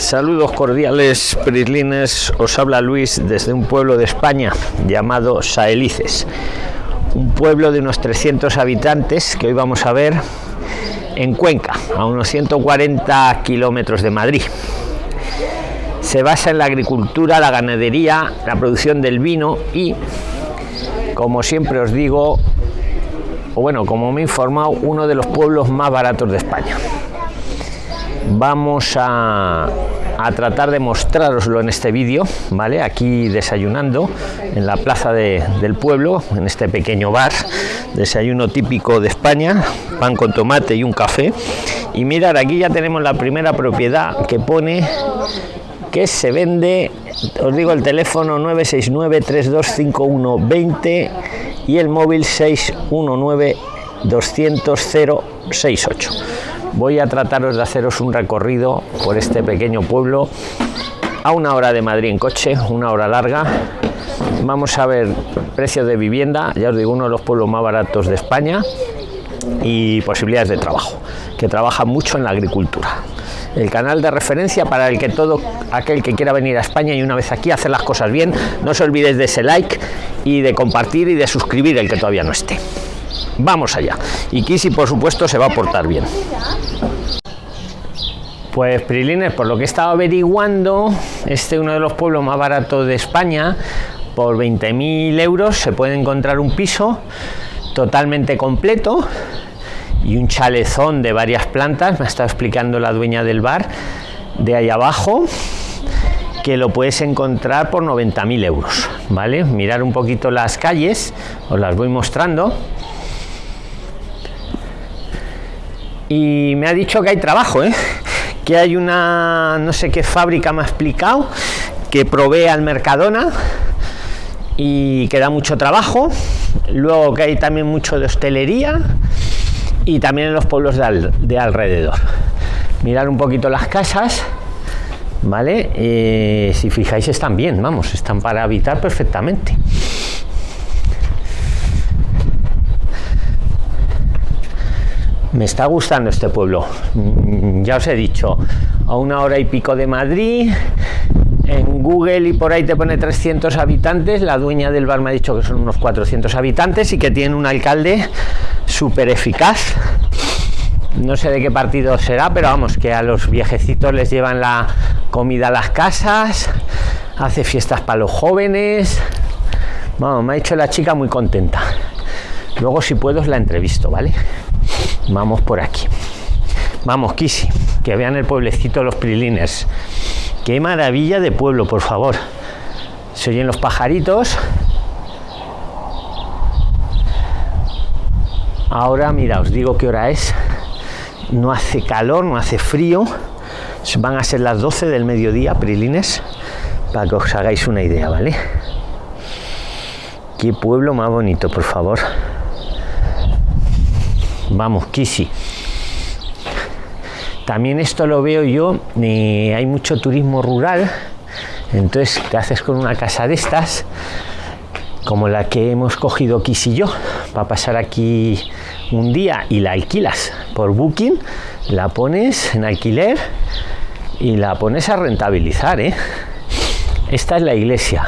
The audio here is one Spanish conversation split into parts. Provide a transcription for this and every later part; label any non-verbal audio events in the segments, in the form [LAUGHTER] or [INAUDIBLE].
Saludos cordiales, prislines. Os habla Luis desde un pueblo de España llamado Saelices. Un pueblo de unos 300 habitantes que hoy vamos a ver en Cuenca, a unos 140 kilómetros de Madrid. Se basa en la agricultura, la ganadería, la producción del vino y, como siempre os digo, o bueno, como me he informado, uno de los pueblos más baratos de España vamos a, tratar de mostraroslo en este vídeo, ¿vale? Aquí desayunando en la plaza del pueblo, en este pequeño bar, desayuno típico de España, pan con tomate y un café. Y mirar, aquí ya tenemos la primera propiedad que pone que se vende, os digo el teléfono 969 325120 y el móvil 619 200 068 voy a trataros de haceros un recorrido por este pequeño pueblo a una hora de Madrid en coche, una hora larga. Vamos a ver precios de vivienda, ya os digo, uno de los pueblos más baratos de España y posibilidades de trabajo, que trabaja mucho en la agricultura. El canal de referencia para el que todo aquel que quiera venir a España y una vez aquí hacer las cosas bien, no os olvidéis de ese like y de compartir y de suscribir el que todavía no esté. Vamos allá. Y Kisi, por supuesto, se va a portar bien. Pues Prilines, por lo que he estado averiguando, este es uno de los pueblos más baratos de España. Por 20.000 euros se puede encontrar un piso totalmente completo y un chalezón de varias plantas. Me está explicando la dueña del bar de ahí abajo que lo puedes encontrar por 90.000 euros. ¿Vale? Mirar un poquito las calles, os las voy mostrando. Y me ha dicho que hay trabajo, ¿eh? [LAUGHS] que hay una no sé qué fábrica me ha explicado que provee al Mercadona y que da mucho trabajo. Luego que hay también mucho de hostelería y también en los pueblos de, alrededor. Mirar un poquito las casas vale eh, si fijáis están bien vamos están para habitar perfectamente me está gustando este pueblo. Mm, ya os he dicho a una hora y pico de Madrid en Google y por ahí te pone 300 habitantes la dueña del bar me ha dicho que son unos 400 habitantes y que tiene un alcalde súper eficaz. No sé de qué partido será pero vamos que a los viejecitos les llevan la comida a las casas hace fiestas para los jóvenes. Vamos me ha dicho la chica muy contenta. Luego si puedo os la entrevisto vale vamos por aquí. Vamos Kisi que vean el pueblecito los prilines. Qué maravilla de pueblo por favor. Se oyen los pajaritos. Ahora mira os digo qué hora es. No hace calor no hace frío. Van a ser las 12 del mediodía prilines para que os hagáis una idea vale qué pueblo más bonito por favor vamos Kisi también esto lo veo yo hay mucho turismo rural entonces te haces con una casa de estas como la que hemos cogido Kisi y yo para pasar aquí un día y la alquilas por booking la pones en alquiler y la pones a rentabilizar ¿eh? esta es la iglesia.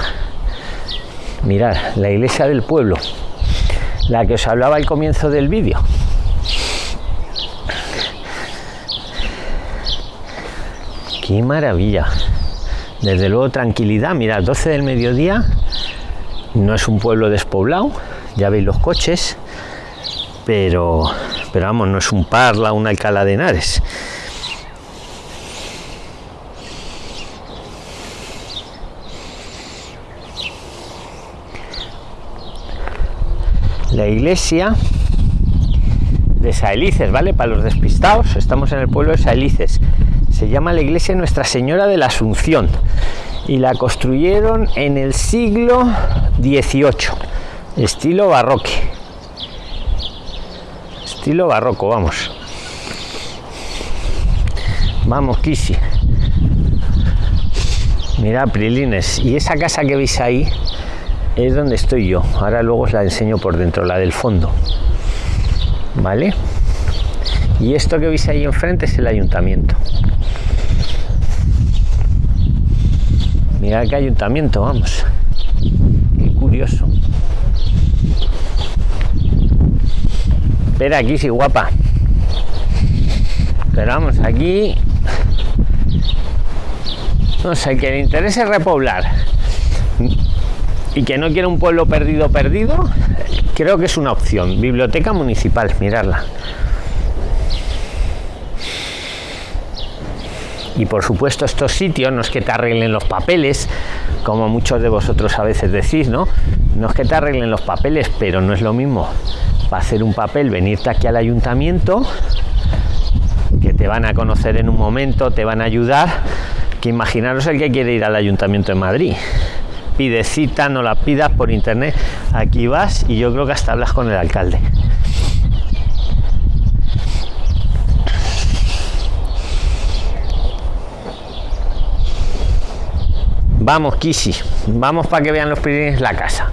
Mirar la iglesia del pueblo la que os hablaba al comienzo del vídeo qué maravilla. Desde luego tranquilidad. Mira 12 del mediodía no es un pueblo despoblado ya veis los coches pero pero vamos no es un parla un alcalá de henares. La iglesia de Saelices, ¿vale? Para los despistados, estamos en el pueblo de Saelices se llama la iglesia Nuestra Señora de la Asunción y la construyeron en el siglo XVIII, estilo barroque. Estilo barroco, vamos. Vamos, Kisi. Mira, Prilines. Y esa casa que veis ahí es donde estoy yo. Ahora luego os la enseño por dentro, la del fondo. ¿Vale? Y esto que veis ahí enfrente es el ayuntamiento. Mira qué ayuntamiento, vamos. Qué curioso. Espera aquí, sí, guapa. Pero vamos, aquí... No sé, que le interese repoblar y que no quiere un pueblo perdido, perdido, creo que es una opción. Biblioteca municipal, mirarla. Y por supuesto estos sitios no es que te arreglen los papeles como muchos de vosotros a veces decís no no es que te arreglen los papeles pero no es lo mismo para hacer un papel venirte aquí al ayuntamiento que te van a conocer en un momento te van a ayudar que imaginaros el que quiere ir al ayuntamiento de madrid. Pide cita no la pidas por internet. Aquí vas y yo creo que hasta hablas con el alcalde Vamos, Kishi, vamos para que vean los primeros la casa.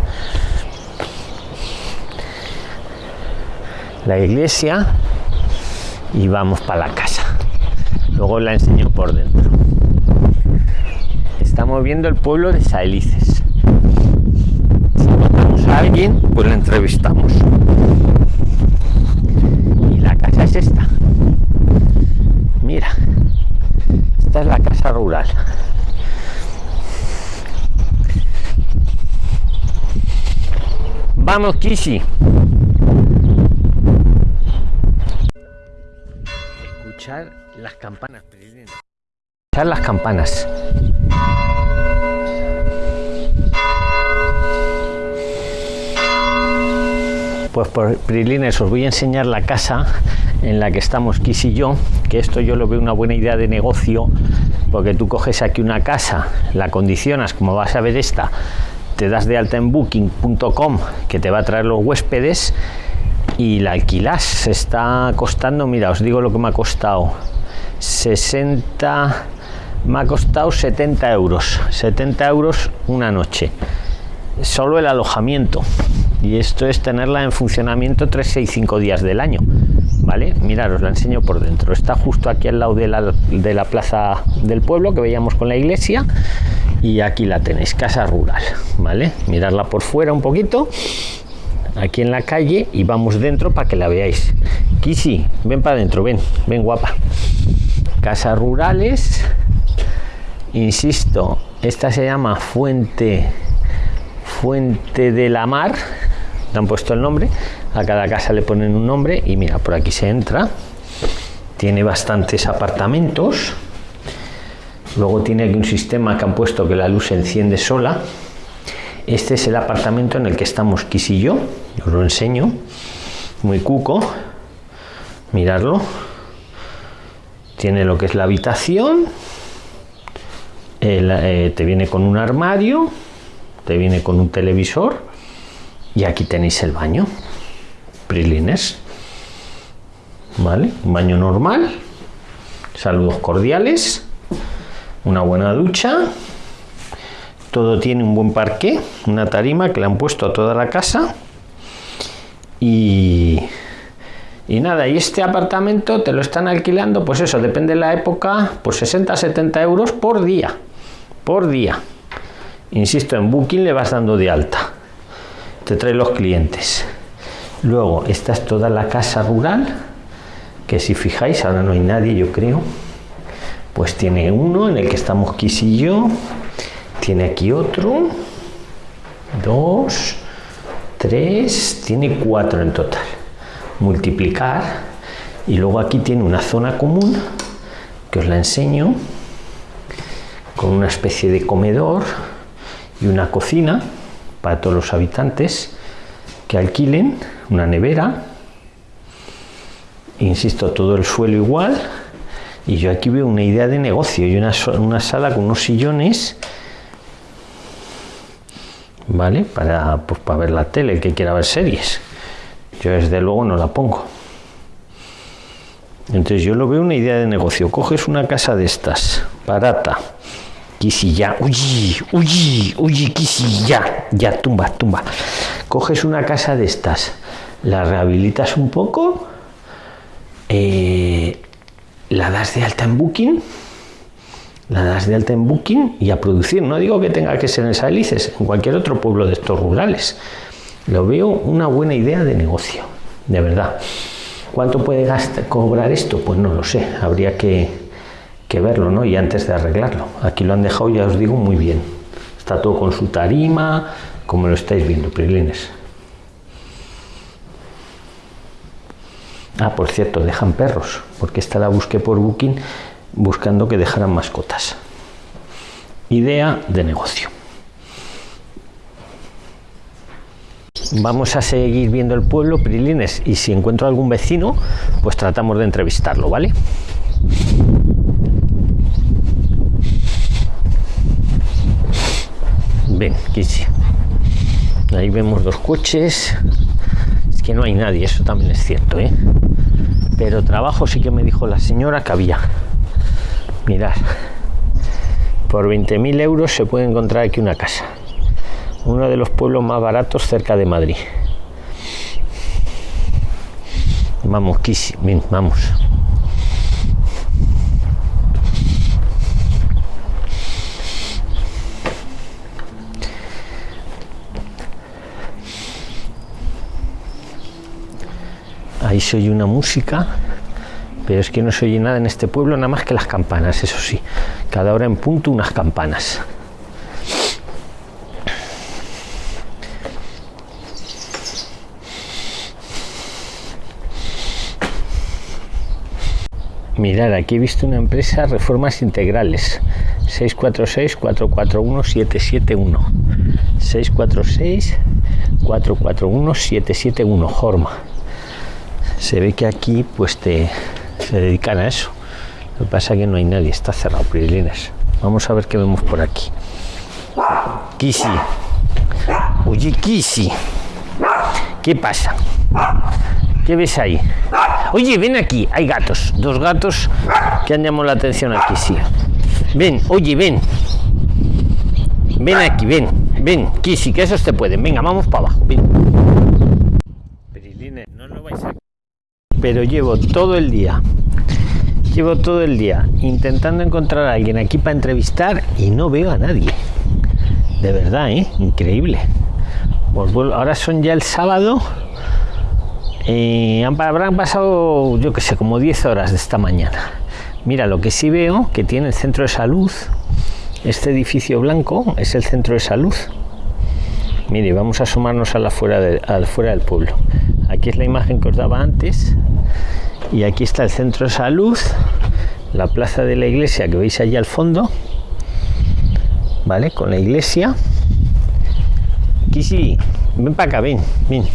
La iglesia y vamos para la casa. Luego la enseño por dentro. Estamos viendo el pueblo de Saelices. Si encontramos a alguien, pues lo entrevistamos. Y la casa es esta. Mira, esta es la casa rural. Vamos, Kishi. Escuchar las campanas, Escuchar las campanas. Pues por Prilines os voy a enseñar la casa en la que estamos Kiss y yo, que esto yo lo veo una buena idea de negocio, porque tú coges aquí una casa, la condicionas como vas a ver esta, te das de alta en booking.com que te va a traer los huéspedes y la alquilas está costando mira os digo lo que me ha costado. 60 me ha costado 70 euros. 70 euros una noche. Solo el alojamiento. Y esto es tenerla en funcionamiento 365 días del año vale miraros la enseño por dentro. Está justo aquí al lado de la, de la plaza del pueblo que veíamos con la iglesia y aquí la tenéis casa rural vale mirarla por fuera un poquito aquí en la calle y vamos dentro para que la veáis. Kisi ven para adentro ven ven guapa. Casas rurales insisto esta se llama fuente fuente de la mar le han puesto el nombre a cada casa le ponen un nombre y mira por aquí se entra. Tiene bastantes apartamentos. Luego tiene aquí un sistema que han puesto que la luz se enciende sola. Este es el apartamento en el que estamos Kiss y yo. Os lo enseño. Muy cuco. Mirarlo tiene lo que es la habitación. Eh, te viene con un armario. Te viene con un televisor. Y aquí tenéis el baño prilines vale un baño normal saludos cordiales una buena ducha todo tiene un buen parque una tarima que le han puesto a toda la casa y y nada y este apartamento te lo están alquilando pues eso depende de la época pues 60 70 euros por día por día. Insisto en booking le vas dando de alta te trae los clientes luego esta es toda la casa rural que si fijáis ahora no hay nadie yo creo. Pues tiene uno en el que estamos quisillo tiene aquí otro dos tres tiene cuatro en total. Multiplicar y luego aquí tiene una zona común que os la enseño con una especie de comedor y una cocina para todos los habitantes que alquilen una nevera. Insisto todo el suelo igual. Y yo aquí veo una idea de negocio y una, una sala con unos sillones vale para pues para ver la tele el que quiera ver series. Yo desde luego no la pongo. Entonces yo lo veo una idea de negocio. Coges una casa de estas barata ya uy, uy, uy, ya, ya, tumba, tumba. Coges una casa de estas, la rehabilitas un poco, eh, la das de alta en Booking la das de alta en Booking y a producir. No digo que tenga que ser en Salices, en cualquier otro pueblo de estos rurales. Lo veo una buena idea de negocio, de verdad. ¿Cuánto puede gastar, cobrar esto? Pues no lo sé, habría que, verlo, ¿no? Y antes de arreglarlo. Aquí lo han dejado, ya os digo, muy bien. Está todo con su tarima, como lo estáis viendo, Prilines. Ah, por cierto, dejan perros, porque esta la busqué por Booking buscando que dejaran mascotas. Idea de negocio. Vamos a seguir viendo el pueblo, Prilines, y si encuentro algún vecino, pues tratamos de entrevistarlo, ¿vale? Ven, Kisi. Ahí vemos dos coches. Es que no hay nadie, eso también es cierto, ¿eh? Pero trabajo sí que me dijo la señora que había. Mirad, por 20.000 euros se puede encontrar aquí una casa. Uno de los pueblos más baratos cerca de Madrid. Vamos, vamos. Ahí se oye una música pero es que no se oye nada en este pueblo, nada más que las campanas, eso sí. Cada hora en punto unas campanas. Mirad, aquí he visto una empresa Reformas Integrales. 646-441-771. 646-441-771. Jorma. Se ve que aquí pues te, se dedican a eso. Lo que pasa es que no hay nadie, está cerrado, Prilines. Vamos a ver qué vemos por aquí. Kisi. Oye, Kisi. ¿Qué pasa? ¿Qué ves ahí? Oye, ven aquí. Hay gatos. Dos gatos que han llamado la atención a Kisi. Ven, oye, ven. Ven aquí, ven. Ven, Kisi, que esos te pueden. Venga, vamos para abajo. Ven. no lo vais a pero llevo todo el día llevo todo el día intentando encontrar a alguien aquí para entrevistar y no veo a nadie. De verdad ¿eh? increíble. Pues ahora son ya el sábado y habrán pasado yo que sé como 10 horas de esta mañana. Mira lo que sí veo que tiene el centro de salud este edificio blanco es el centro de salud. Mire vamos a asomarnos a la fuera, de, a fuera del pueblo aquí es la imagen que os daba antes. Y aquí está el centro de salud la plaza de la iglesia que veis allí al fondo. Vale con la iglesia. Aquí sí. Ven para acá ven ven.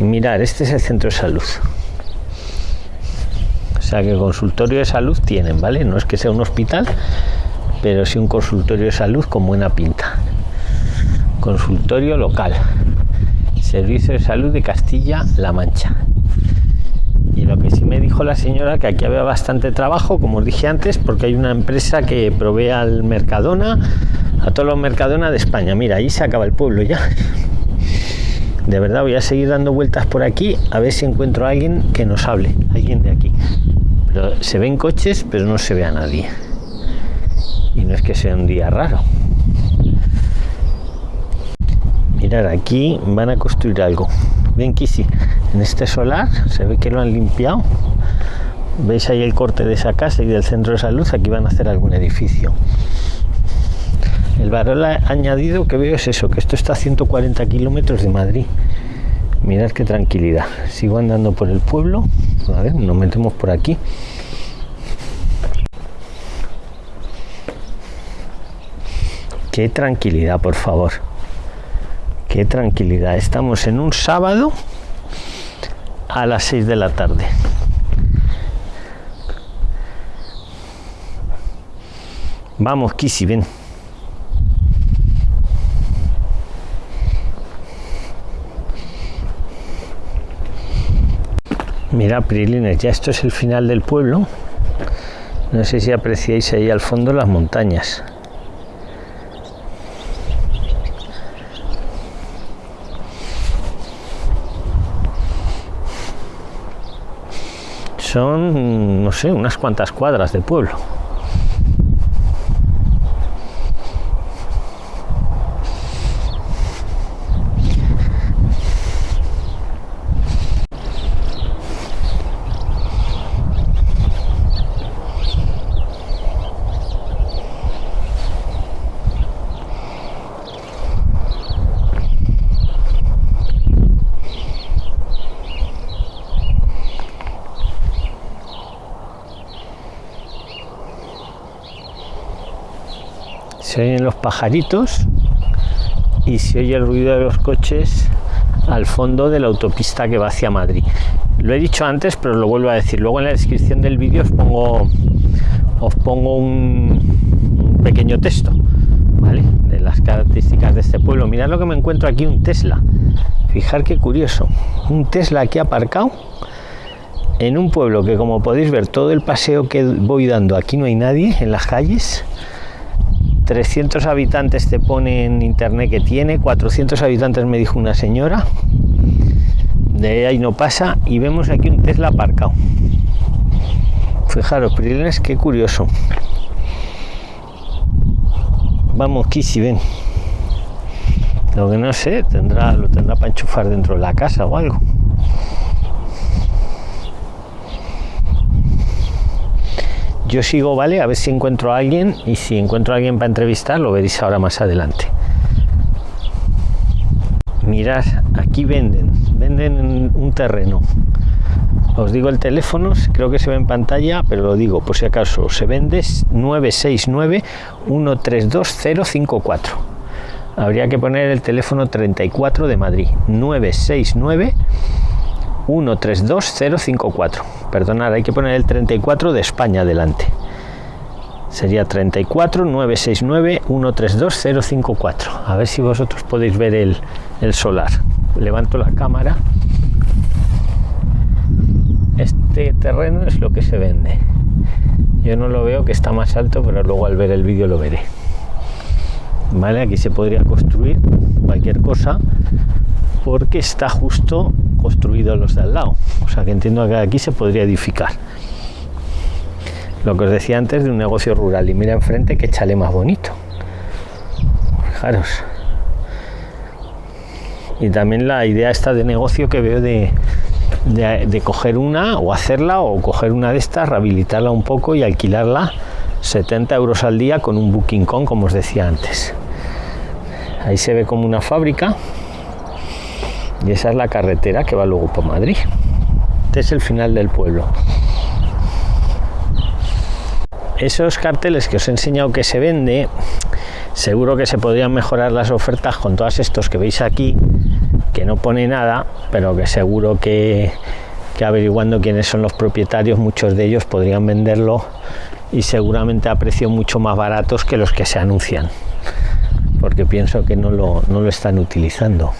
Y mirar este es el centro de salud. O sea que consultorio de salud tienen vale no es que sea un hospital pero sí un consultorio de salud con buena pinta. Consultorio local servicio de salud de Castilla-La Mancha. Y lo que sí me dijo la señora que aquí había bastante trabajo como os dije antes porque hay una empresa que provee al Mercadona a todos los Mercadona de España. Mira ahí se acaba el pueblo ya. De verdad voy a seguir dando vueltas por aquí a ver si encuentro a alguien que nos hable alguien de aquí. Pero se ven coches pero no se ve a nadie. Y no es que sea un día raro mirar aquí van a construir algo. Ven Kisi en este solar se ve que lo han limpiado. Veis ahí el corte de esa casa y del centro de salud aquí van a hacer algún edificio. El valor añadido que veo es eso que esto está a 140 kilómetros de Madrid. Mirad qué tranquilidad. Sigo andando por el pueblo. A ver nos metemos por aquí. Qué tranquilidad por favor qué tranquilidad estamos en un sábado a las 6 de la tarde. Vamos, Kisi, ven. Mira, Prilines, ya esto es el final del pueblo. No sé si apreciáis ahí al fondo las montañas. Son, no sé, unas cuantas cuadras de pueblo. se oyen los pajaritos y se oye el ruido de los coches al fondo de la autopista que va hacia Madrid. Lo he dicho antes, pero lo vuelvo a decir. Luego en la descripción del vídeo os pongo, os pongo un, pequeño texto. De las características de este pueblo. Mirad lo que me encuentro aquí, un Tesla. Fijar qué curioso. Un Tesla aquí aparcado en un pueblo que como podéis ver todo el paseo que voy dando aquí no hay nadie en las calles 300 habitantes te pone en internet que tiene 400 habitantes me dijo una señora. De ahí no pasa y vemos aquí un Tesla aparcado. Fijaros Prilines qué curioso. Vamos si ven. Lo que no sé tendrá lo tendrá para enchufar dentro de la casa o algo yo sigo, ¿vale? A ver si encuentro a alguien y si encuentro a alguien para entrevistar lo veréis ahora más adelante. Mirad, aquí venden, venden un terreno. Os digo el teléfono, creo que se ve en pantalla, pero lo digo por si acaso. Se vende 969 132054. Habría que poner el teléfono 34 de Madrid. 969 132054. Perdonad, hay que poner el 34 de España adelante. Sería 34 969 132054. A ver si vosotros podéis ver el, el solar. Levanto la cámara. Este terreno es lo que se vende. Yo no lo veo que está más alto, pero luego al ver el vídeo lo veré. Vale, aquí se podría construir cualquier cosa porque está justo construido los de al lado. O sea que entiendo que aquí se podría edificar. Lo que os decía antes de un negocio rural. Y mira enfrente que chale más bonito. Fijaros. Y también la idea esta de negocio que veo de, de, coger una o hacerla o coger una de estas, rehabilitarla un poco y alquilarla 70 euros al día con un booking con, como os decía antes. Ahí se ve como una fábrica y esa es la carretera que va luego por Madrid. Este es el final del pueblo. Esos carteles que os he enseñado que se vende seguro que se podrían mejorar las ofertas con todos estos que veis aquí que no pone nada pero que seguro que, que averiguando quiénes son los propietarios muchos de ellos podrían venderlo y seguramente a precios mucho más baratos que los que se anuncian. Porque pienso que no lo, no lo están utilizando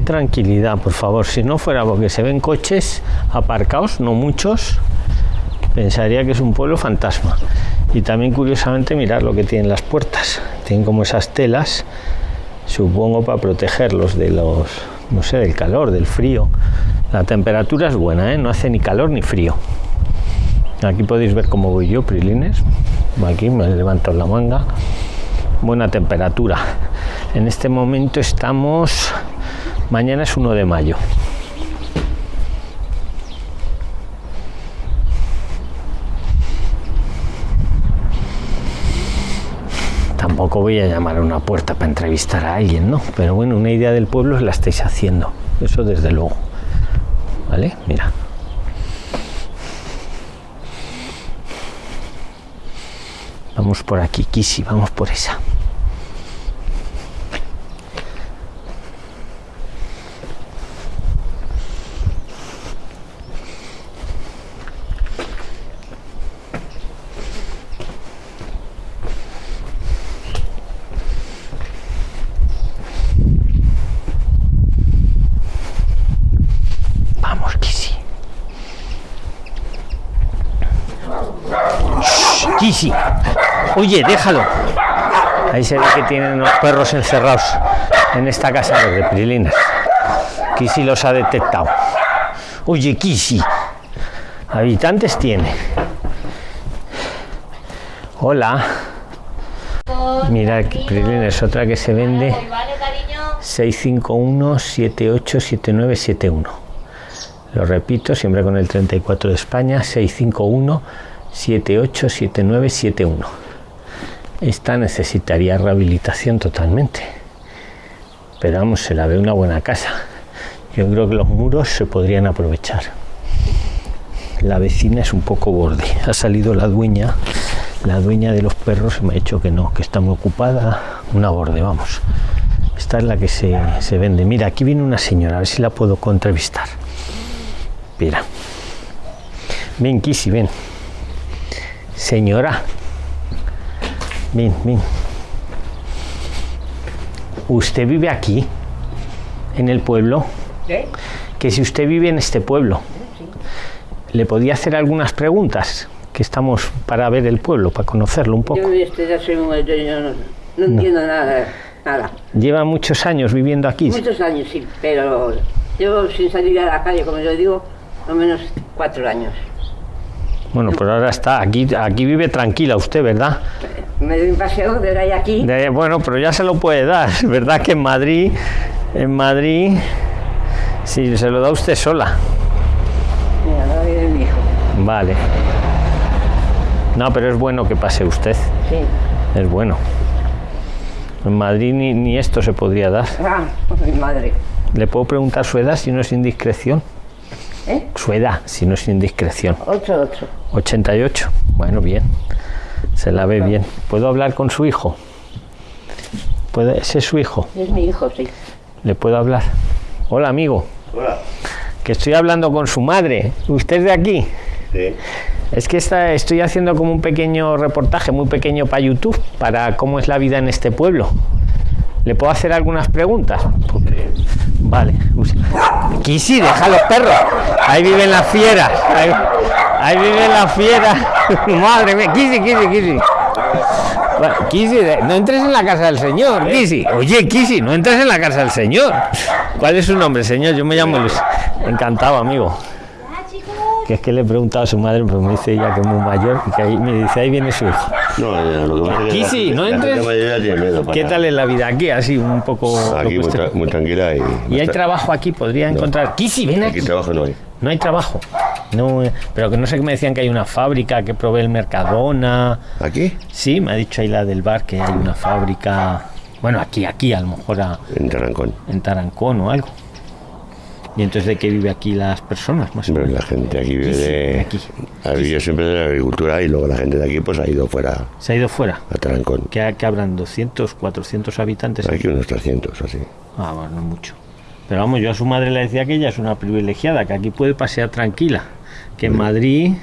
tranquilidad por favor. Si no fuera porque se ven coches aparcados no muchos pensaría que es un pueblo fantasma. Y también curiosamente mirar lo que tienen las puertas. Tienen como esas telas supongo para protegerlos de los no sé del calor del frío. La temperatura es buena ¿eh? no hace ni calor ni frío. Aquí podéis ver cómo voy yo prilines. Aquí me levanto la manga. Buena temperatura. En este momento estamos Mañana es 1 de mayo. Tampoco voy a llamar a una puerta para entrevistar a alguien, ¿no? Pero bueno, una idea del pueblo la estáis haciendo. Eso desde luego. ¿Vale? Mira. Vamos por aquí, Kisi, vamos por esa. Sí. Oye, déjalo. Ahí se ve que tienen los perros encerrados en esta casa de Prilinas. Kisi los ha detectado. Oye, Kisi. Habitantes tiene. Hola. Mira, Prilina otra que se vende. 651 787971. Lo repito, siempre con el 34 de España. 651 787971. Esta necesitaría rehabilitación totalmente. Pero vamos, se la ve una buena casa. Yo creo que los muros se podrían aprovechar. La vecina es un poco borde. Ha salido la dueña, la dueña de los perros me ha dicho que no, que está muy ocupada. Una borde, vamos. Esta es la que se, se vende. Mira, aquí viene una señora, a ver si la puedo entrevistar. Mira. Ven, Kisi, ven. Señora. Ven, ven. ¿Usted vive aquí? ¿En el pueblo? Que si usted vive en este pueblo, ¿le podía hacer algunas preguntas? Que estamos para ver el pueblo, para conocerlo un poco. Yo este, ya soy muy- yo- no, no entiendo nada, nada. Lleva muchos años viviendo aquí. Muchos años sí, pero yo sin salir a la calle, como yo digo, no menos cuatro años. Bueno, pues ahora está. Aquí, aquí vive tranquila usted, ¿verdad? Me doy un paseo de ahí aquí. De- bueno, pero ya se lo puede dar. [LAUGHS] ¿Verdad que en Madrid, en Madrid, sí, se lo da usted sola? Mira, no viene mi hijo. Vale. No, pero es bueno que pase usted. Sí. Es bueno. En Madrid ni, ni esto se podría dar. Ah, [LAUGHS] mi madre. ¿Le puedo preguntar su edad si no es indiscreción? ¿Eh? Su edad, si no es indiscreción. Ocho, ocho. 88. Bueno, bien. Se la ve bien. ¿Puedo hablar con su hijo? ¿Puede, ¿Ese es su hijo? Es mi hijo, sí. ¿Le puedo hablar? Hola, amigo. Hola. Que estoy hablando con su madre. ¿Usted es de aquí? Sí. Es que está, estoy haciendo como un pequeño reportaje, muy pequeño para YouTube, para cómo es la vida en este pueblo. ¿Le puedo hacer algunas preguntas? Vale. [LAUGHS] Kisi, deja los perros. Ahí viven las fieras. Ahí, ahí viven las fieras. [LAUGHS] Madre mía. Kisi, Kisi, Kisi. Kisi, no entres en la casa del señor, Kisi. Oye, Kisi, no entres en la casa del señor. ¿Cuál es su nombre, señor? Yo me llamo Luis. Encantado, amigo. Que es que le he preguntado a su madre, pero me dice ella que es muy mayor y que ahí me dice, ahí viene su hijo. No, lo que pasa es que Kisi, la- no entres. para ¿Qué tal es la vida aquí? Así, un poco... Aquí muy, tra- muy tranquila y... ¿Y hay trabajo aquí? ¿Podría encontrar? Kisi, ven Aquí aquí. trabajo no hay. No hay trabajo. No, eh, pero que no sé que me decían que hay una fábrica que provee el Mercadona. ¿Aquí? Sí, me ha dicho ahí la del bar que hay una fábrica. Bueno, aquí, aquí, a lo mejor a- En Tarancón. en Tarancón o algo. ¿Y entonces de qué vive aquí las personas? Más o Hombre, menos? la gente aquí vive de... aquí. Ha vivido siempre de la agricultura y luego la gente de aquí pues ha ido fuera Se ha ido fuera. a Tarancón. ¿Qué, qué habrán? ¿200, 400 habitantes? Aquí unos 300 o así. Ah, bueno, no mucho. Pero vamos, yo a su madre le decía que ella es una privilegiada, que aquí puede pasear tranquila. Que en Madrid,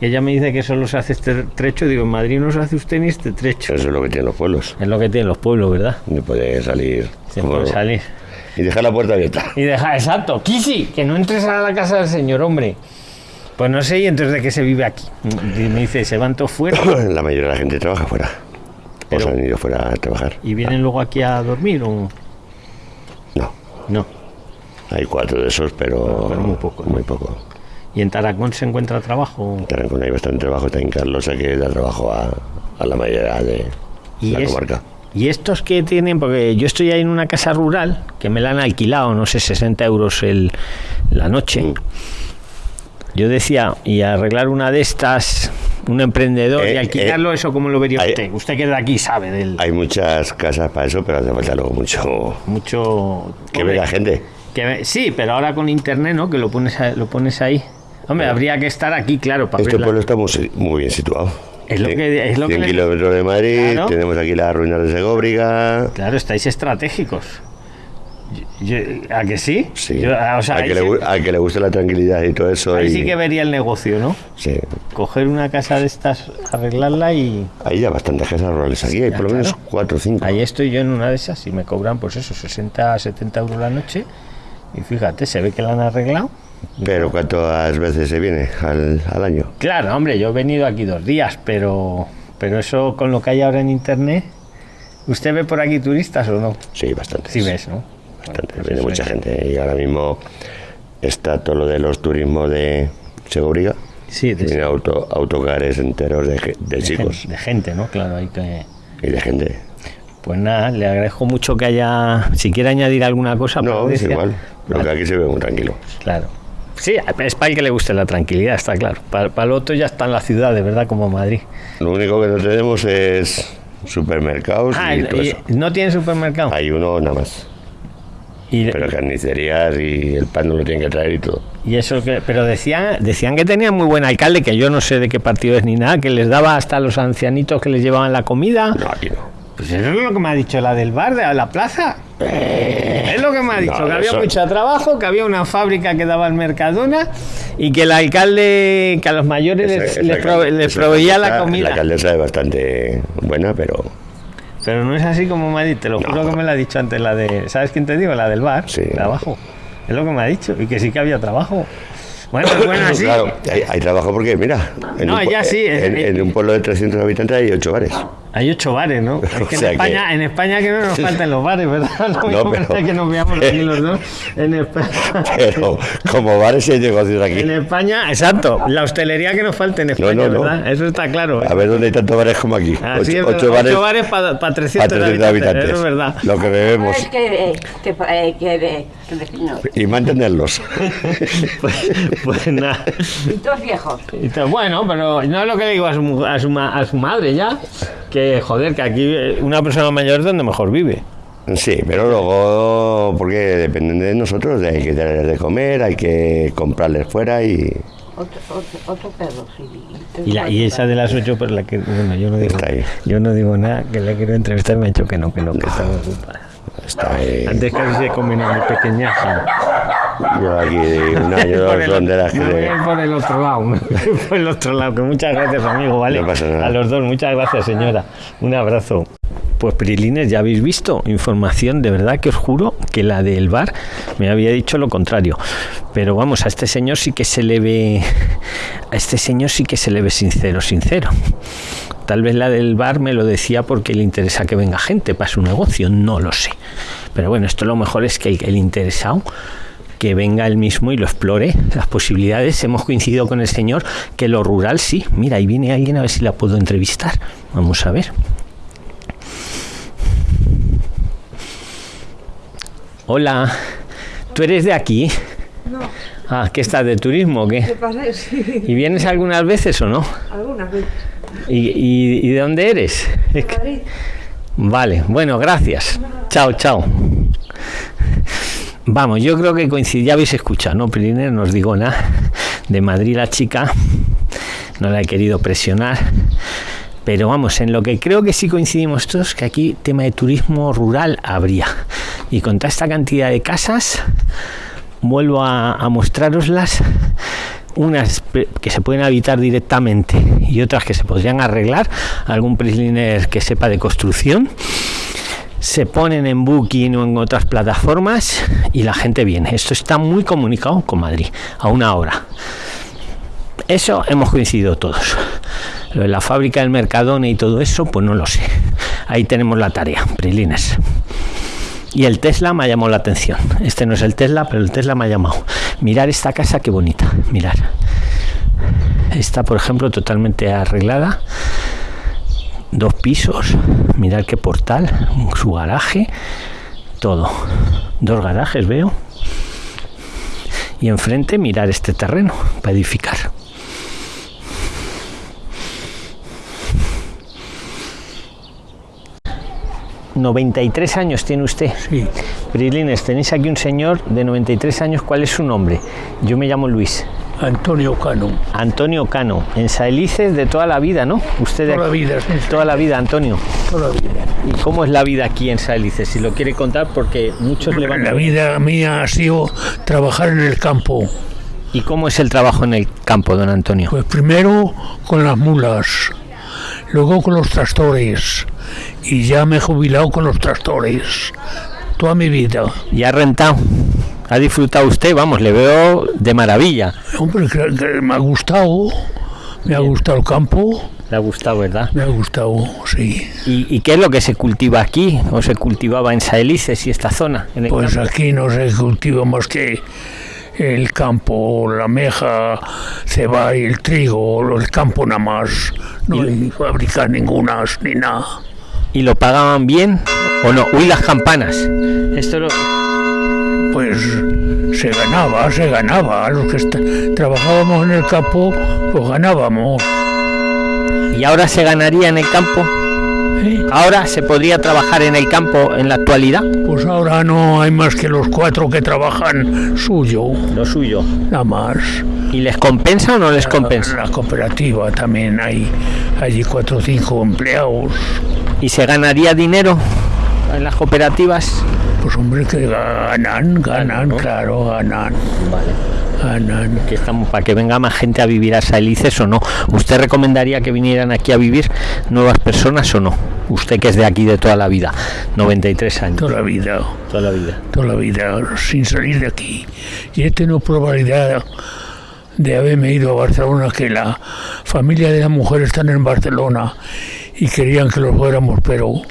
que ella me dice que solo se hace este trecho, digo, en Madrid no se hace usted ni este trecho. Eso es lo que tienen los pueblos. Es lo que tienen los pueblos, ¿verdad? No puede salir... Se puede salir. Y dejar la puerta abierta. Y deja, exacto, Kisi, que no entres a la casa del señor, hombre. Pues no sé, y entonces de qué se vive aquí. Y me dice, se van todos fuera [CLEARS THROAT] La mayoría de la gente trabaja fuera. Pero- o se han ido fuera a trabajar. y vienen luego aquí a dormir o No. no. Hay cuatro de esos, pero... Pero muy poco, ¿no? Muy poco. ¿Y en Taracón se encuentra trabajo? En Tarancón hay bastante trabajo. Está en Carlos, que da trabajo a, a la mayoría de Y la es- comarca. Y estos que tienen, porque yo estoy ahí en una casa rural que me la han alquilado, no sé, 60 euros el, la noche. Mm. Yo decía, y arreglar una de estas, un emprendedor, Eh, y alquilarlo, ¿eso cómo lo vería hay- usted? Usted que es de aquí sabe del Hay muchas casas para eso, pero hace falta luego mucho mucho... que Hombre, ve la gente. que sí, pero ahora con internet, ¿no? Que lo pones, lo pones ahí. Hombre, habría que estar aquí, claro, para Este pueblo está muy bien situado. Es lo Cien- que- es lo que 100 le- kilómetros de Madrid, Claro. tenemos aquí las ruinas de Segóbriga. Claro, estáis estratégicos. Yo- yo- ¿A que sí? Sí. Yo- ah, o sea, al, ahí que le, sí- que le guste la tranquilidad y todo eso. Ahí y- sí que vería el negocio, ¿no? sí. Coger una casa de estas, arreglarla y Hay ya bastantes casas rurales aquí, hay por lo menos claro. cuatro o cinco. ahí estoy yo en una de esas y me cobran pues eso, 60, 70 euros la noche y fíjate, se ve que la han arreglado. Pero ¿cuántas veces se viene al, al año? Claro, hombre, yo he venido aquí dos días, pero, pero eso con lo que hay ahora en internet, ¿usted ve por aquí turistas o no? Sí, bastantes. Sí ves, ¿no? Bastante, Pues viene eso mucha es. gente. Y ahora mismo está todo lo de los turismos de Segóbriga. Sí, de, Tiene auto, autocares enteros de, de de chicos de gente, ¿no? Claro, hay que... y de gente. Pues nada, le agradezco mucho que haya, si quiere añadir alguna cosa. No, es igual. Lo que aquí se ve muy tranquilo. Claro. Sí, es para el que le guste la tranquilidad, está claro. Para, para el otro ya está en la ciudad, de verdad, como Madrid. Lo único que no tenemos es supermercados Ah, y todo y- eso. ¿no tiene supermercado? Hay uno nada más. Y, Pero carnicerías y el pan no lo tienen que traer y todo. y eso que, pero decían, decían que tenía muy buen alcalde, que yo no sé de qué partido es ni nada, que les daba hasta a los ancianitos que les llevaban la comida. No, aquí no. Pues eso es lo que me ha dicho la del bar de la plaza. Es lo que me ha dicho, no, que había eso- mucho trabajo, que había una fábrica que daba el Mercadona y que el alcalde, que a los mayores les, Esa- les prove- proveía la La comida. alcaldesa es bastante buena, pero Pero no es así como me ha dicho, te lo No. juro que me lo ha dicho antes la de, ¿sabes quién te digo? La del bar, Sí. trabajo. Es lo que me ha dicho y que sí que había trabajo. Bueno, pues bueno, así. claro, hay, hay trabajo porque, mira, en, No, un, ya sí, es- en, en un pueblo de 300 habitantes hay 8 bares. Hay ocho bares, ¿no? Es que, O sea en, que- España, en España que no nos faltan los bares, ¿verdad? Lo mismo pero- que nos veamos aquí los dos. En España, Pero como bares hay negocios aquí. en España, exacto. La hostelería que nos falta en España, no, no. ¿verdad? Eso está claro. ¿eh? A ver dónde hay tantos bares como aquí. Así Ocho, es, ocho bares Ocho bares para 300, para 300 habitantes. Eso es verdad. Lo que bebemos. Que, eh, que, eh, que, eh, que. Y mantenerlos. Pues, pues nada. Y todos viejos. Y te- Bueno, pero no es lo que le digo a su, mu- a su, ma- a su madre ya. Que joder, que aquí eh, una persona mayor es donde mejor vive. Sí, pero luego, porque dependen de nosotros, hay que darles de comer, hay que comprarles fuera y Otro, otro, otro perro, sí. Y, la, y esa de las ocho, por la que. Bueno, yo no digo, Está ahí. yo no digo nada, que la quiero entrevistar, me ha dicho que no, que no, que está ocupada. está ahí. Antes casi se comen a mi pequeña. Yo aquí un año, [LAUGHS] dos que me voy de- a ir por el otro lado, me voy a ir por el otro lado, que muchas gracias amigo, ¿vale? No pasa nada. A los dos, muchas gracias señora. Un abrazo. Pues Prilines, ya habéis visto información, de verdad que os juro que la del bar me había dicho lo contrario. Pero vamos, a este señor sí que se le ve, a este señor sí que se le ve sincero, sincero. Tal vez la del bar me lo decía porque le interesa que venga gente para su negocio, no lo sé. Pero bueno, esto lo mejor es que el, el interesado que venga él mismo y lo explore las posibilidades. Hemos coincidido con el señor que lo rural sí. Mira, ahí viene alguien a ver si la puedo entrevistar. Vamos a ver. Hola, ¿tú eres de aquí? No, Ah, ¿qué estás de turismo o ¿qué [LAUGHS] ¿Y vienes algunas veces o no? algunas veces. ¿Y, y- y de dónde eres? Madrid, Vale, bueno, gracias. Chao, chao. Vamos, yo creo que coincide, ya habéis escuchado, ¿no? Piriner nos digo nada. [LAUGHS] De Madrid la chica, [LAUGHS] no la he querido presionar. Pero vamos, en lo que creo que sí coincidimos todos, que aquí tema de turismo rural habría. Y con toda esta cantidad de casas, vuelvo a, mostraroslas unas que se pueden habitar directamente y otras que se podrían arreglar algún prisliner que sepa de construcción se ponen en Booking o en otras plataformas y la gente viene esto está muy comunicado con Madrid a una hora eso hemos coincidido todos lo de la fábrica del Mercadona y todo eso pues no lo sé ahí tenemos la tarea Prilines y el Tesla me ha llamado la atención. Este no es el Tesla, pero el Tesla me ha llamado. Mirar esta casa, qué bonita. Mirar. Está, por ejemplo, totalmente arreglada. Dos pisos. Mirar qué portal. Su garaje. Todo. Dos garajes veo. Y enfrente mirar este terreno para edificar. ¿93 años tiene usted? Sí, Prilines, tenéis aquí un señor de 93 años. ¿Cuál es su nombre? Yo me llamo Luis. Antonio Cano. Antonio Cano. En Saelices de toda la vida, ¿no? Usted de Toda la vida, sí, sí. Toda la vida, Antonio. Toda la vida. ¿Y cómo es la vida aquí en Saelices? Si lo quiere contar, porque muchos le van La vida mía ha sido trabajar en el campo. ¿Y cómo es el trabajo en el campo, don Antonio? Pues primero con las mulas, luego con los tractores y ya me he jubilado con los tractores. Toda mi vida. ¿Y ha rentado? ¿Ha disfrutado usted? Vamos, le veo de maravilla. Hombre, que- que me ha gustado. Me ha gustado el campo. Le ha gustado, ¿verdad? Me ha gustado, sí. ¿Y, y qué es lo que se cultiva aquí? ¿O se cultivaba en Saelices y esta zona? En el Pues campo? aquí no se cultiva más que el campo, la meja, ceba y el trigo, el campo nada más. No hay fábricas ninguna ni nada. ¿Y lo pagaban bien o no? Uy, las campanas. Esto lo... Pues se ganaba, se ganaba. Los que trabajábamos en el campo, pues ganábamos. ¿Y ahora se ganaría en el campo? ¿eh? Ahora se podría trabajar en el campo en la actualidad. Pues ahora no hay más que los cuatro que trabajan suyo, Lo suyo. nada más. ¿Y les compensa o no les compensa? La cooperativa también hay allí cuatro o cinco empleados. ¿Y se ganaría dinero en las cooperativas? Pues hombre que ganan, ganan, claro, ganan, ganan. Que estamos para que venga más gente a vivir a Sailices o no. ¿Usted recomendaría que vinieran aquí a vivir nuevas personas o no? Usted que es de aquí de toda la vida, 93 años. Toda la vida, Toda la vida. toda la vida, sin salir de aquí. Y he tenido probabilidad de haberme ido a Barcelona, que la familia de la mujer están en Barcelona y querían que lo fuéramos, pero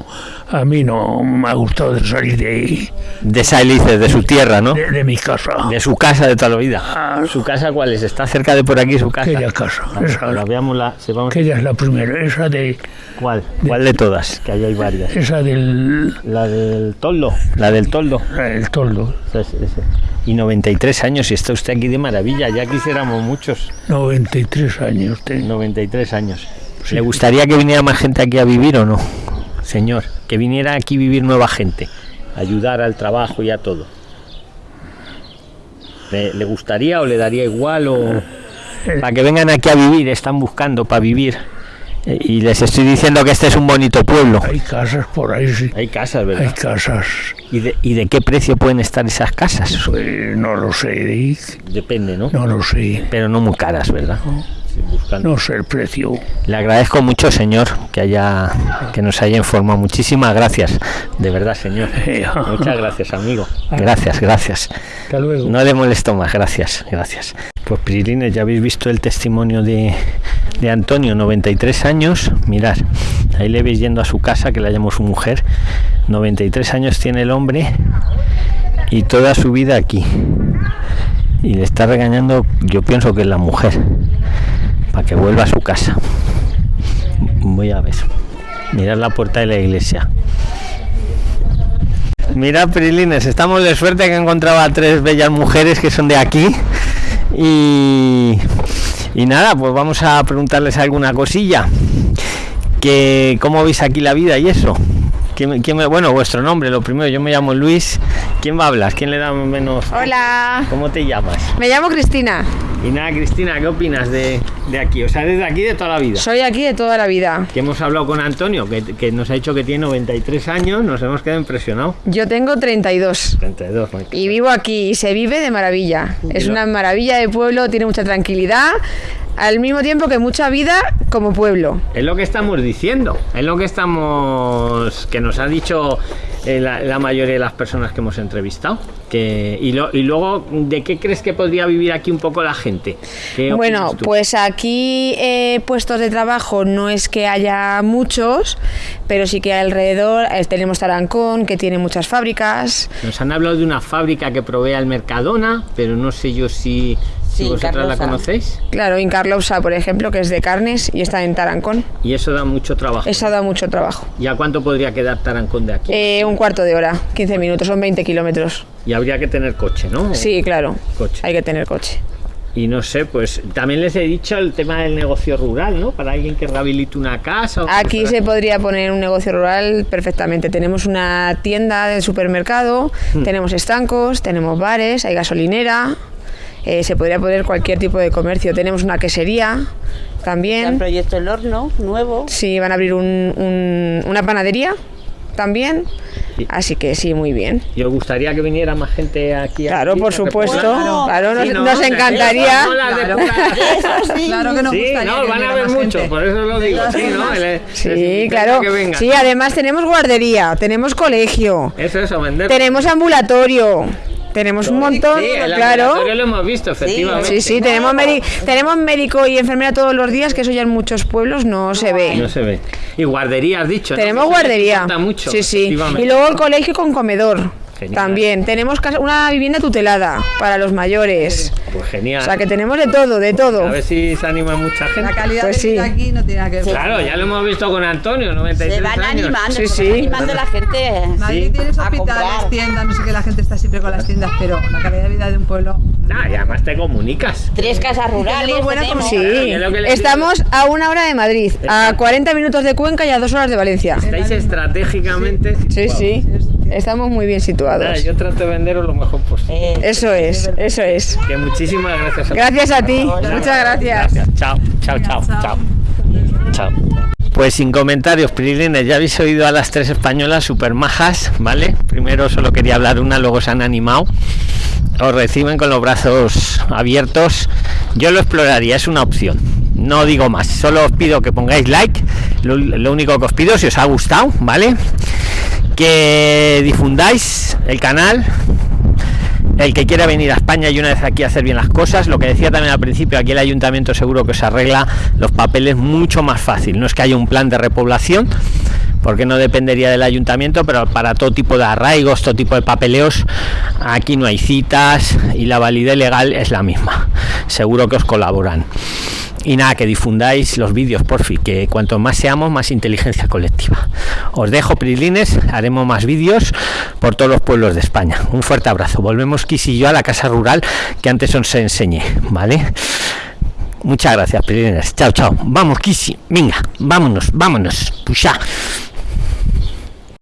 a mí no me ha gustado de salir de ahí, De Sailices, de su tierra, ¿no? de, de mi casa. De su casa de toda la vida. Ah, ¿Su casa cuál es? ¿Está cerca de por aquí su casa? Aquella casa, esa, la veamos la, se vamos- aquella es la primera, esa de ¿Cuál? ¿Cuál de todas? Que ahí hay varias. esa del La del toldo. La del toldo. la del toldo, Esa es- esa. Y 93 años y está usted aquí de maravilla. Ya quisiéramos muchos. 93 años tengo. 93 años. ¿Le gustaría que viniera más gente aquí a vivir o no? Señor, que viniera aquí a vivir nueva gente. Ayudar al trabajo y a todo. ¿Le, le gustaría o le daría igual o [LAUGHS] para que vengan aquí a vivir? Están buscando para vivir. Eh, Y les estoy diciendo que este es un bonito pueblo. Hay casas por ahí, sí. Hay casas, Hay ¿verdad? casas, ¿Y de, y de qué precio pueden estar esas casas? pues, no lo sé, Depende, ¿no? no lo sé, Pero no muy caras, ¿verdad? Sí, buscando. no sé el precio. Le agradezco mucho, señor, que haya que nos haya informado. Muchísimas gracias, de verdad, señor. [LAUGHS] Muchas gracias, amigo. Gracias, gracias. Hasta luego. No le molesto más, gracias, gracias. Pues Prilines, ya habéis visto el testimonio de, de Antonio, 93 años. Mirad, ahí le veis yendo a su casa, que la llamo su mujer. 93 años tiene el hombre y toda su vida aquí. Y le está regañando, yo pienso que es la mujer, para que vuelva a su casa. Voy a ver. Mirad la puerta de la iglesia. Mira, Prilines, estamos de suerte que he encontrado a tres bellas mujeres que son de aquí. Y, y nada, pues vamos a preguntarles alguna cosilla. Que, ¿Cómo veis aquí la vida y eso? ¿Quién, quién me- bueno, vuestro nombre, lo primero, yo me llamo Luis. ¿Quién va a hablar? ¿Quién le da menos? Hola, ¿Cómo te llamas? me llamo Cristina. Y nada, Cristina, ¿qué opinas de, de aquí? O sea, desde aquí de toda la vida. Soy aquí de toda la vida. Que hemos hablado con Antonio, que, que nos ha dicho que tiene 93 años, nos hemos quedado impresionados. Yo tengo 32 32, y vivo aquí y se vive de maravilla. Es una maravilla de pueblo, tiene mucha tranquilidad, al mismo tiempo que mucha vida como pueblo. Es lo que estamos diciendo, es lo que estamos, que nos ha dicho eh, la, la mayoría de las personas que hemos entrevistado. Que, y, lo- y luego, ¿de qué crees que podría vivir aquí un poco la gente? ¿Qué Bueno, pues aquí eh, puestos de trabajo no es que haya muchos, pero sí que alrededor eh, tenemos Tarancón, que tiene muchas fábricas. Nos han hablado de una fábrica que provee al Mercadona, pero no sé yo si Sí, vosotras la conocéis. Claro, Incarlousa, por ejemplo, que es de carnes y está en Tarancón. Y eso da mucho trabajo. Eso da mucho trabajo. ¿Y a cuánto podría quedar Tarancón de aquí? Eh, un cuarto de hora, 15 minutos, son 20 kilómetros. Y habría que tener coche, ¿no? Sí, claro. Coche. Hay que tener coche. Y no sé, pues también les he dicho el tema del negocio rural, ¿no? Para alguien que rehabilite una casa. o Aquí se podría poner un negocio rural perfectamente. Tenemos una tienda de supermercado, Hmm. tenemos estancos, tenemos bares, hay gasolinera. Eh, se podría poner cualquier tipo de comercio. Tenemos una quesería Está el también. proyecto El Horno, nuevo. Sí, van a abrir un- un- una panadería también. Sí. Así que sí, muy bien. ¿Y os gustaría que viniera más gente aquí? Claro, por supuesto. Claro, nos, Sí, ¿no? nos encantaría. Claro. [LAUGHS] Claro que nos Sí, gustaría no, que van a viniera haber más muchos, gente. por eso lo digo. Sí, ¿no? El- Sí, claro. que. Sí, además tenemos guardería, tenemos colegio, Eso, eso, vender. tenemos ambulatorio, tenemos un montón, Sí, el claro. lo hemos visto, efectivamente. Sí, sí, tenemos, tenemos médico y enfermera todos los días, que eso ya en muchos pueblos no se No ve. se ve. Y guardería, has dicho. ¿no? Tenemos Que guardería. mucho, Sí, sí. Y luego el colegio con comedor. Genial. También tenemos una vivienda tutelada para los mayores. Pues genial. O sea que tenemos de todo, de todo. A ver si se anima mucha gente. La calidad Pues de vida sí. aquí no tiene nada que ver. Claro, ya lo hemos visto con Antonio, 93 Se van años. animando, Sí, se sí. van animando la gente. Madrid Sí. tienes hospitales, tiendas, no sé qué, la gente está siempre con las tiendas, pero la calidad de vida de un pueblo. Nah, y además te comunicas. Tres casas rurales. buena. Sí, Claro, es lo que le estamos a una hora de Madrid, a 40 minutos de Cuenca y a dos horas de Valencia. Estáis estratégicamente. Sí, sí, estamos muy bien situados. yo trato de venderos lo mejor posible. Eh, Eso es, eso es. Que muchísimas gracias a Gracias a ti, muchas gracias. Chao, chao, chao, chao. Chao. Pues sin comentarios, Prilines, ya habéis oído a las tres españolas super majas, ¿vale? Primero solo quería hablar una, luego se han animado. Os reciben con los brazos abiertos. Yo lo exploraría, es una opción. No digo más, solo os pido que pongáis like. Lo, único que os pido, si os ha gustado, ¿vale? Que difundáis el canal, el que quiera venir a España y una vez aquí hacer bien las cosas, lo que decía también al principio, aquí el ayuntamiento seguro que os arregla los papeles mucho más fácil. No es que haya un plan de repoblación, porque no dependería del ayuntamiento, pero para todo tipo de arraigos, todo tipo de papeleos, aquí no hay citas y la validez legal es la misma. Seguro que os colaboran. Y nada, que difundáis los vídeos, por fin, que cuanto más seamos, más inteligencia colectiva. Os dejo, Prilines, haremos más vídeos por todos los pueblos de España. Un fuerte abrazo. Volvemos, Kiss y yo, a la casa rural que antes os enseñé, ¿vale? Muchas gracias, Prilines. Chao, chao. Vamos, Kisi. Venga, vámonos, vámonos. Puxa.